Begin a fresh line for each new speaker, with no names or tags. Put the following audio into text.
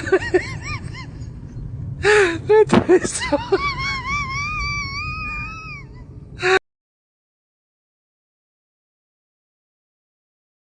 that is so.